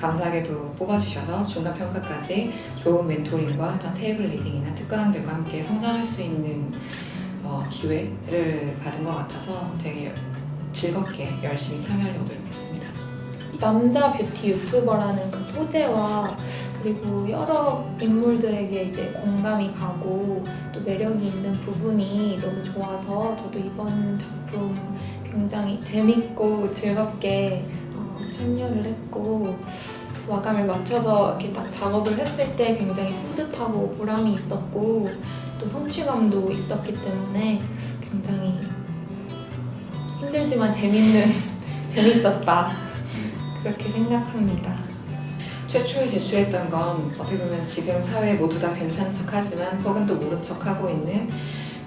감사하게도 뽑아주셔서 중간 평가까지 좋은 mentoring과 어떤 table reading이나 특강들과 함께 성장할 수 있는 어, 기회를 받은 것 같아서 되게 즐겁게 열심히 참여하려고 노력했습니다. 남자 뷰티 유튜버라는 그 소재와 그리고 여러 인물들에게 이제 공감이 가고 또 매력이 있는 부분이 너무 좋아서 저도 이번 작품 굉장히 재밌고 즐겁게 어, 참여를 했고 마감을 맞춰서 이렇게 딱 작업을 했을 때 굉장히 뿌듯하고 보람이 있었고 또 성취감도 있었기 때문에 굉장히 힘들지만 재밌는 재밌었다 그렇게 생각합니다. 최초에 제출했던 건 어떻게 보면 지금 사회 모두 다 괜찮은 척하지만 혹은 또 모른 척하고 있는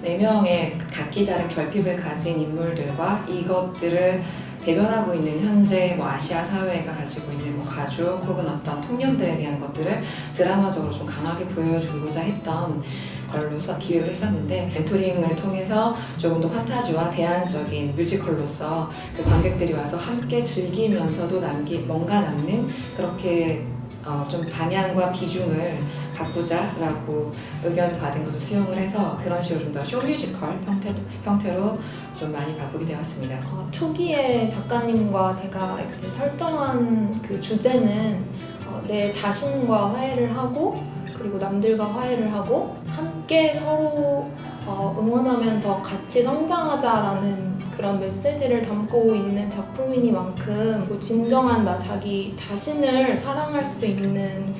네 명의 각기 다른 결핍을 가진 인물들과 이것들을 대변하고 있는 현재 뭐 아시아 사회가 가지고 있는 뭐 가족 혹은 어떤 통념들에 대한 것들을 드라마적으로 좀 강하게 보여주고자 했던 걸로서 기획을 했었는데 멘토링을 통해서 조금 더 판타지와 대안적인 뮤지컬로서 그 관객들이 와서 함께 즐기면서도 남기 뭔가 남는 그렇게 어, 좀 방향과 비중을 바꾸자라고 의견 받은 것을 수용을 해서 그런 식으로 좀 더 쇼뮤지컬 형태, 형태로 좀 많이 바꾸게 되었습니다. 어, 초기에 작가님과 제가 이제 설정한 그 주제는 어, 내 자신과 화해를 하고 그리고 남들과 화해를 하고 함께 서로 어, 응원하면서 같이 성장하자라는 그런 메시지를 담고 있는 작품이니만큼 뭐 진정한 나 자기 자신을 사랑할 수 있는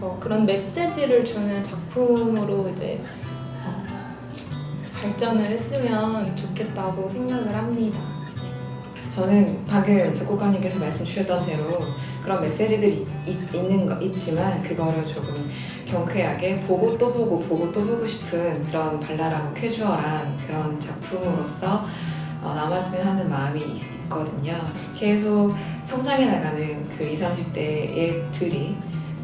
어, 그런 메시지를 주는 작품으로 이제 어, 발전을 했으면 좋겠다고 생각을 합니다. 저는 방금 작곡가님께서 말씀 주셨던 대로 그런 메시지들이 있, 있는 거 있지만 그거를 조금 경쾌하게 보고 또 보고 보고 또 보고 싶은 그런 발랄하고 캐주얼한 그런 작품으로서 어, 남았으면 하는 마음이 있- 있거든요. 계속 성장해 나가는 그 20, 30대의 들이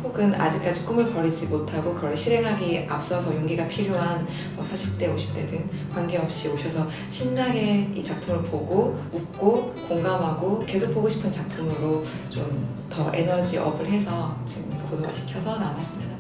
혹은 아직까지 꿈을 버리지 못하고 그걸 실행하기 앞서서 용기가 필요한 뭐 40대, 50대든 관계없이 오셔서 신나게 이 작품을 보고 웃고 공감하고 계속 보고 싶은 작품으로 좀 더 에너지 업을 해서 지금 고도화시켜서 남았으면 합니다.